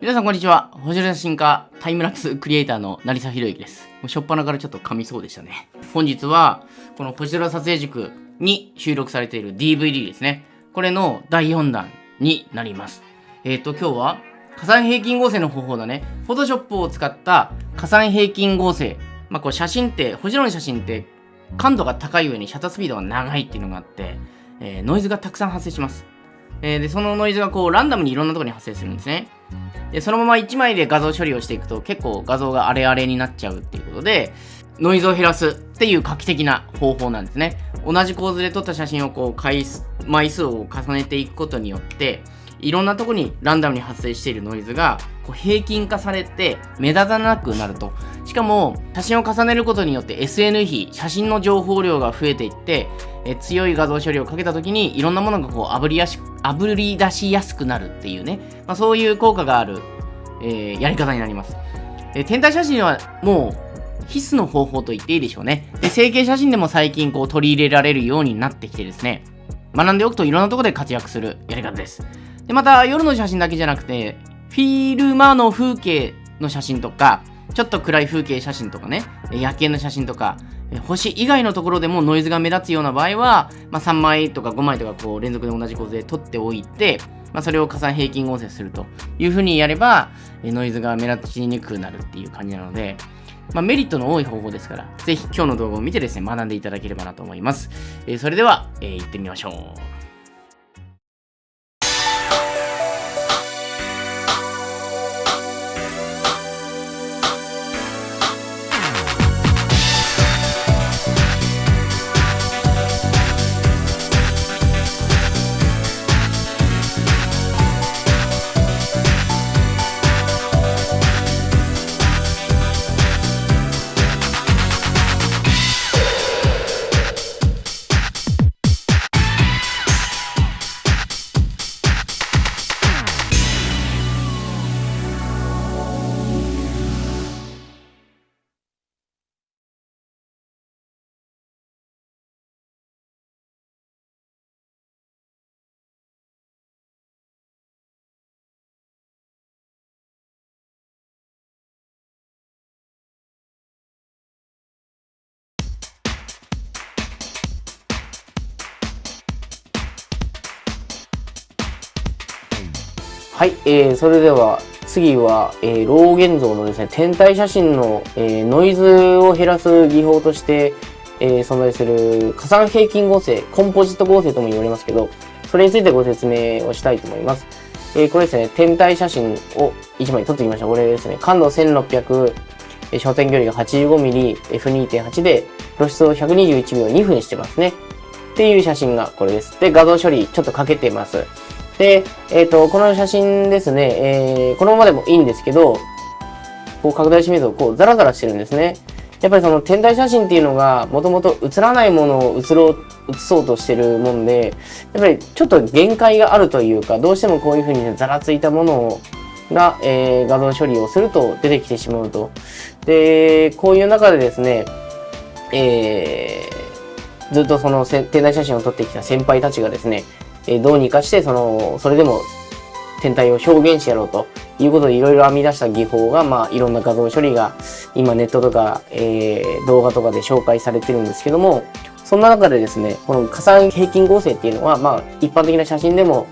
皆さんこんにちは。星の写真家、タイムラプスクリエイターの成沢宏之です。もうしょっぱなからちょっと噛みそうでしたね。本日は、この星空撮影塾に収録されている DVD ですね。これの第4弾になります。えっ、ー、と、今日は、加算平均合成の方法だね。フォトショップを使った加算平均合成。まあ、こう写真って、星空の写真って感度が高い上にシャッタースピードが長いっていうのがあって、えー、ノイズがたくさん発生します。えー、で、そのノイズがこうランダムにいろんなところに発生するんですね。で、そのまま1枚で画像処理をしていくと結構画像がアレアレになっちゃうっていうことで、ノイズを減らすっていう画期的な方法なんですね。同じ構図で撮った写真をこう回数、枚数を重ねていくことによって、いろんなとこにランダムに発生しているノイズがこう平均化されて目立たなくなると。しかも写真を重ねることによって SN 比、写真の情報量が増えていってえ強い画像処理をかけた時にいろんなものがこうあぶりやしあぶり出しやすくなるっていうね、まあ、そういう効果がある、えー、やり方になります。え天体写真はもう必須の方法と言っていいでしょうね。で成形写真でも最近こう取り入れられるようになってきてですね、学んでおくといろんなとこで活躍するやり方です。で、また夜の写真だけじゃなくて、フィルマの風景の写真とか、ちょっと暗い風景写真とかね、夜景の写真とか、星以外のところでもノイズが目立つような場合は、まあ、3枚とか5枚とかこう連続で同じ構図で撮っておいて、まあ、それを加算平均合成するというふうにやれば、ノイズが目立ちにくくなるっていう感じなので、まあ、メリットの多い方法ですから、ぜひ今日の動画を見てですね、学んでいただければなと思います。えー、それでは、えー、行ってみましょう。はい、えー、それでは次は、えー、老現像のですね、天体写真の、えー、ノイズを減らす技法として、えー、存在する加算平均合成、コンポジット合成とも言われますけど、それについてご説明をしたいと思います。えー、これですね、天体写真を1枚撮ってきました。これですね、感度1600、えー、焦点距離が 85mm、F2.8 で、露出を121秒2分してますね。っていう写真がこれです。で、画像処理ちょっとかけてます。で、えっ、ー、と、この写真ですね、えー、このままでもいいんですけど、こう拡大してみると、こう、ザラザラしてるんですね。やっぱりその天体写真っていうのが、もともと映らないものを映ろう、映そうとしてるもんで、やっぱりちょっと限界があるというか、どうしてもこういうふうに、ね、ざらついたものをが、えー、画像処理をすると出てきてしまうと。で、こういう中でですね、えー、ずっとその天体写真を撮ってきた先輩たちがですね、えどうにかして、その、それでも天体を表現してやろうということでいろいろ編み出した技法が、まあ、いろんな画像処理が今ネットとか、えー、動画とかで紹介されてるんですけども、そんな中でですね、この加算平均合成っていうのは、まあ、一般的な写真でも、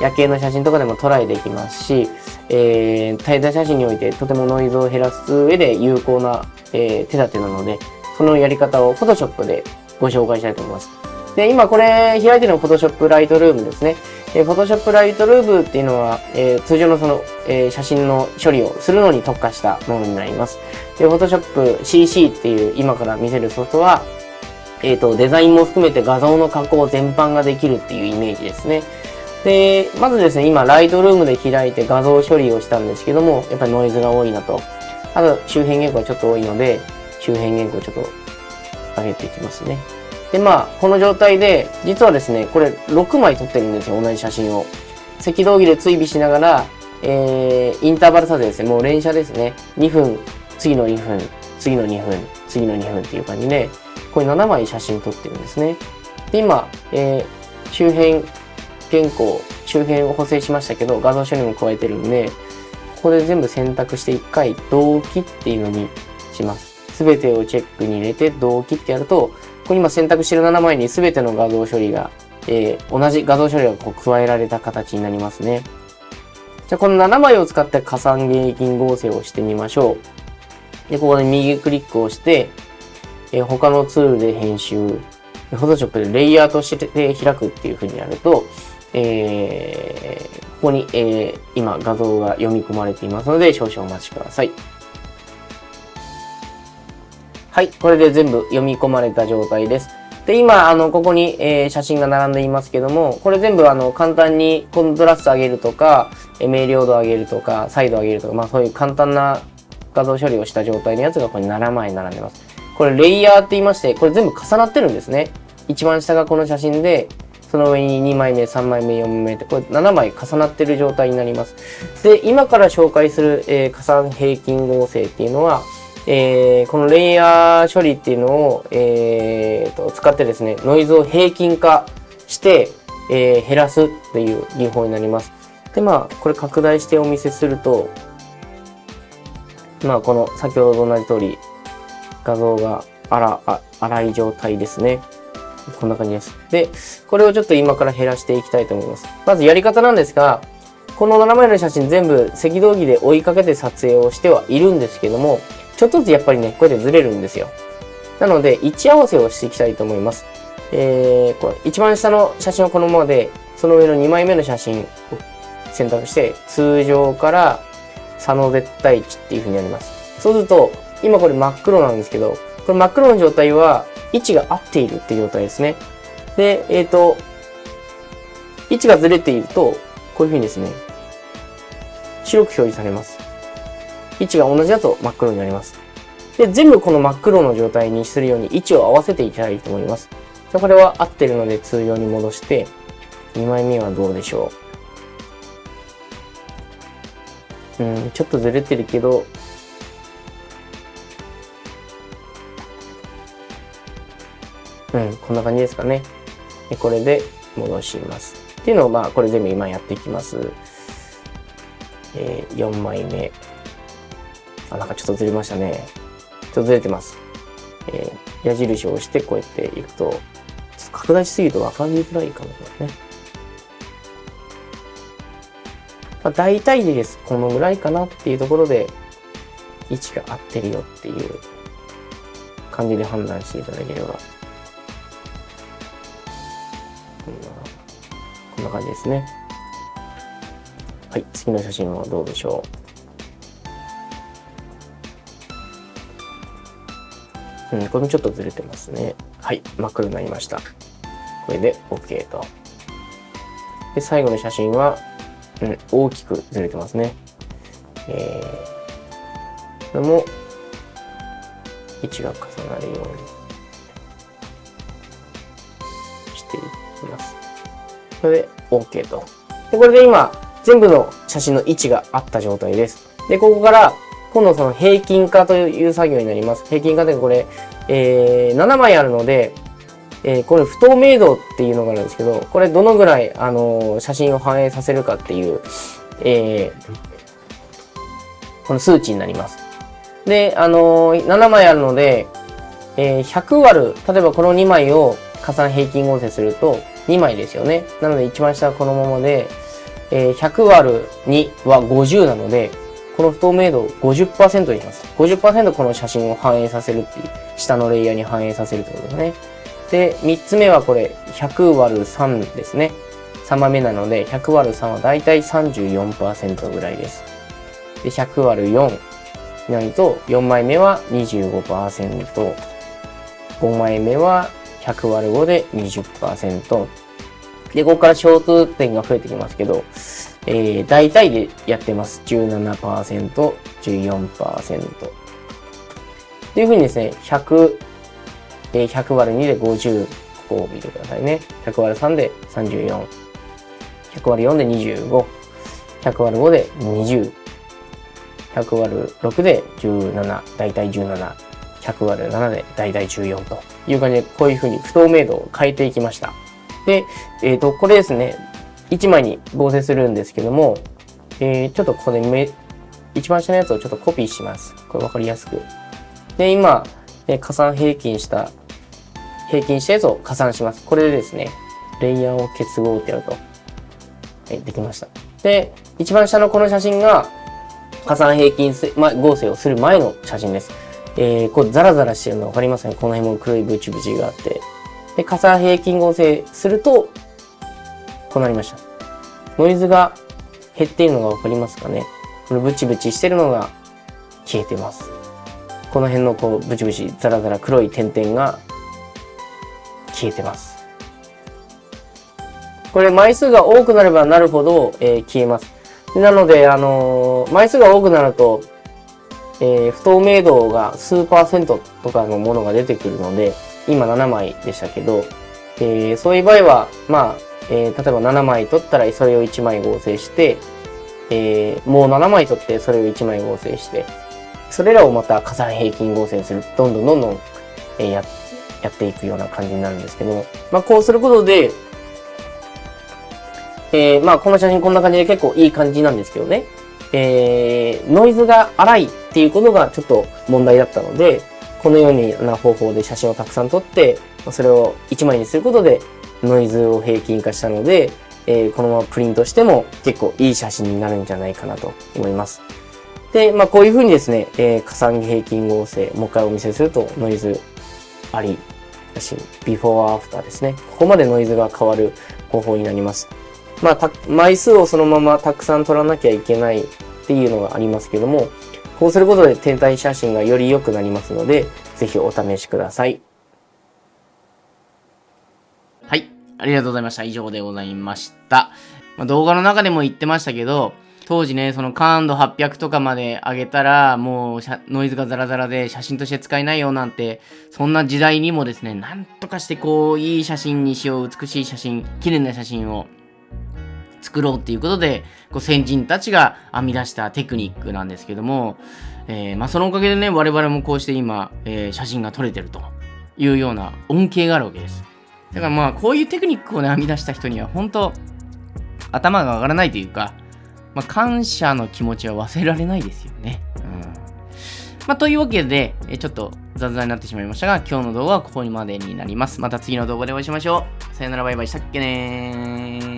夜景の写真とかでもトライできますし、えー、対体写真においてとてもノイズを減らす上で有効な、えー、手立てなので、そのやり方を Photoshop でご紹介したいと思います。で、今これ開いてるのが Photoshop Lightroom ですね。えー、Photoshop Lightroom っていうのは、えー、通常のその、えー、写真の処理をするのに特化したものになります。で、Photoshop CC っていう今から見せるソフトは、えっ、ー、と、デザインも含めて画像の加工全般ができるっていうイメージですね。で、まずですね、今、ライトルームで開いて画像処理をしたんですけども、やっぱりノイズが多いなと。あと、周辺原稿がちょっと多いので、周辺原稿ちょっと上げていきますね。で、まあ、この状態で、実はですね、これ6枚撮ってるんですよ、同じ写真を。赤道儀で追尾しながら、えー、インターバル撮影ですね、もう連写ですね。2分、次の2分、次の2分、次の2分っていう感じで、これ7枚写真撮ってるんですね。で、今、えー、周辺原稿、周辺を補正しましたけど、画像処理も加えてるんで、ここで全部選択して1回同期っていうのにします。すべてをチェックに入れて同期ってやると、ここ今選択してる7枚にすべての画像処理が、えー、同じ画像処理がこう加えられた形になりますね。じゃあこの7枚を使って加算現金合成をしてみましょう。で、ここで右クリックをして、えー、他のツールで編集、フォトショップでレイヤーとして開くっていう風にやると、えー、ここに、えー、今画像が読み込まれていますので少々お待ちください。はい、これで全部読み込まれた状態です。で、今、あの、ここに、えー、写真が並んでいますけども、これ全部、あの、簡単にコントラスト上げるとか、え明瞭度上げるとか、サイド上げるとか、まあそういう簡単な画像処理をした状態のやつがここに7枚並んでます。これレイヤーって言いまして、これ全部重なってるんですね。一番下がこの写真で、その上に2枚目、3枚目、4枚目って、これ7枚重なってる状態になります。で、今から紹介する、えー、加算平均合成っていうのは、えー、このレイヤー処理っていうのを、えー、と使ってですね、ノイズを平均化して、えー、減らすっていう技法になります。で、まあ、これ拡大してお見せすると、まあ、この先ほどと同じ通り、画像が荒荒い状態ですね。こんな感じです。で、これをちょっと今から減らしていきたいと思います。まずやり方なんですが、この7枚の写真全部赤道儀で追いかけて撮影をしてはいるんですけども、ちょっとずつやっぱりね、こうやってずれるんですよ。なので、位置合わせをしていきたいと思います。えー、これ一番下の写真はこのままで、その上の2枚目の写真を選択して、通常から差の絶対値っていう風になります。そうすると、今これ真っ黒なんですけど、これ真っ黒の状態は位置が合っているっていう状態ですね。で、えっ、ー、と、位置がずれていると、こういう風にですね、白く表示されます。位置が同じだと真っ黒になります。で、全部この真っ黒の状態にするように位置を合わせていきたいと思います。じゃこれは合ってるので通常に戻して、2枚目はどうでしょう。うん、ちょっとずれてるけど、うん、こんな感じですかね。でこれで戻します。っていうのを、まあ、これ全部今やっていきます。えー、4枚目。あ、なんかちょっとずれましたね。ちょっとずれてます。えー、矢印を押してこうやっていくと、ちょっと拡大しすぎると分かりづらいかもしれないね。まあ、大体でです。このぐらいかなっていうところで、位置が合ってるよっていう感じで判断していただければ。こんな感じですね。はい、次の写真はどうでしょう。うん、これもちょっとずれてますね。はい、真っ黒になりました。これで OK と。で、最後の写真は、うん、大きくずれてますね。えー、これも、位置が重なるようにしていきます。これで OK と。で、これで今、全部の写真の位置があった状態です。で、ここから、今度その平均化という作業になります。平均化でこれ、えー、7枚あるので、えー、これ不透明度っていうのがあるんですけど、これどのぐらい、あのー、写真を反映させるかっていう、えー、この数値になります。で、あのー、7枚あるので、えー、100割る、例えばこの2枚を加算平均合成すると、2枚ですよね。なので一番下はこのままで、えー、100割る2は50なので、この不透明度を50%にします。50%この写真を反映させるっていう、下のレイヤーに反映させるってことですね。で、3つ目はこれ、100割る3ですね。3枚目なので、100割る3はだいたい34%ぐらいです。で、100割る4になると、4枚目は25%、5枚目は100割る5で20%。で、ここから小数点が増えてきますけど、えー、大体でやってます。17%、14%。というふうにですね、100、えー、100割る2で50、ここを見てくださいね。100割る3で34、100割る4で25、100割る5で20、100割る6で17、大体17、100割る7で大体14という感じで、こういうふうに不透明度を変えていきました。で、えっ、ー、と、これですね、1枚に合成するんですけども、えー、ちょっとここで目、一番下のやつをちょっとコピーします。これ分かりやすく。で、今、え加算平均した、平均したやつを加算します。これでですね、レイヤーを結合ってやると。はい、できました。で、一番下のこの写真が、加算平均合成をする前の写真です。えー、こうザラザラしてるの分かりますね。この辺も黒いブチブチがあって。で、加算平均合成すると、こうなりました。ノイズが減っているのが分かりますかね。このブチブチしてるのが消えてます。この辺のこうブチブチザラザラ黒い点々が消えてます。これ枚数が多くなればなるほど、えー、消えます。なので、あのー、枚数が多くなると、えー、不透明度が数パーセントとかのものが出てくるので、今7枚でしたけど、えー、そういう場合は、まあ、えー、例えば7枚取ったらそれを1枚合成して、えー、もう7枚取ってそれを1枚合成して、それらをまた加算平均合成する。どんどんどんどん、えー、や、やっていくような感じになるんですけど、まあこうすることで、えー、まあこの写真こんな感じで結構いい感じなんですけどね。えー、ノイズが荒いっていうことがちょっと問題だったので、このような方法で写真をたくさん撮って、それを1枚にすることでノイズを平均化したので、えー、このままプリントしても結構いい写真になるんじゃないかなと思います。で、まあこういうふうにですね、えー、加算平均合成、もう一回お見せするとノイズあり、写真、ビフォーアフターですね。ここまでノイズが変わる方法になります。まあ、枚数をそのままたくさん撮らなきゃいけないっていうのがありますけども、こうすることで天体写真がより良くなりますので、ぜひお試しください。はい。ありがとうございました。以上でございました。まあ、動画の中でも言ってましたけど、当時ね、その感度800とかまで上げたら、もうノイズがザラザラで写真として使えないよなんて、そんな時代にもですね、なんとかしてこう、いい写真にしよう、美しい写真、綺麗な写真を作ろうっていうことで、こう先人たちが編み出したテクニックなんですけども、えー、まあ、そのおかげでね、我々もこうして今、えー、写真が撮れてるというような恩恵があるわけです。だからまあ、こういうテクニックをね、編み出した人には、本当頭が上がらないというか、まあ、感謝の気持ちは忘れられないですよね。うん。まあ、というわけで、えちょっと雑談になってしまいましたが、今日の動画はここまでになります。また次の動画でお会いしましょう。さよならバイバイしたっけねー。